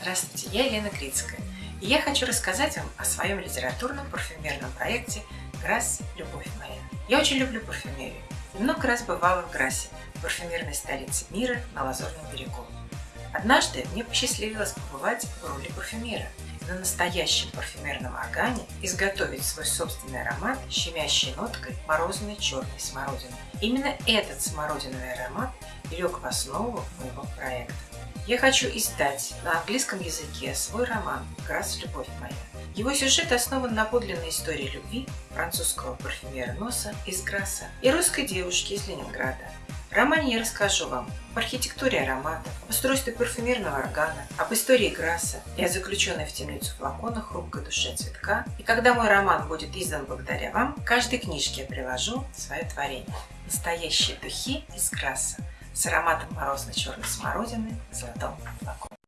Здравствуйте, я Елена Крицкая, и я хочу рассказать вам о своем литературном парфюмерном проекте «Грасс. Любовь моя». Я очень люблю парфюмерию и много раз бывала в Грассе, парфюмерной столице мира на Лазурном берегу. Однажды мне посчастливилось побывать в роли парфюмера на настоящем парфюмерном органе изготовить свой собственный аромат щемящей ноткой морозной черной смородины. Именно этот смородиновый аромат лег в основу моего проекта. Я хочу издать на английском языке свой роман «Грасс. Любовь моя». Его сюжет основан на подлинной истории любви французского парфюмера Носа из Грасса и русской девушки из Ленинграда. В романе я расскажу вам об архитектуре ароматов, устройстве парфюмерного органа, об истории Грасса и о заключенной в темницу флаконах хрупкой душе цветка. И когда мой роман будет издан благодаря вам, к каждой книжке я приложу свое творение. Настоящие духи из Грасса с ароматом морозно-черной смородины в золотом флаконе.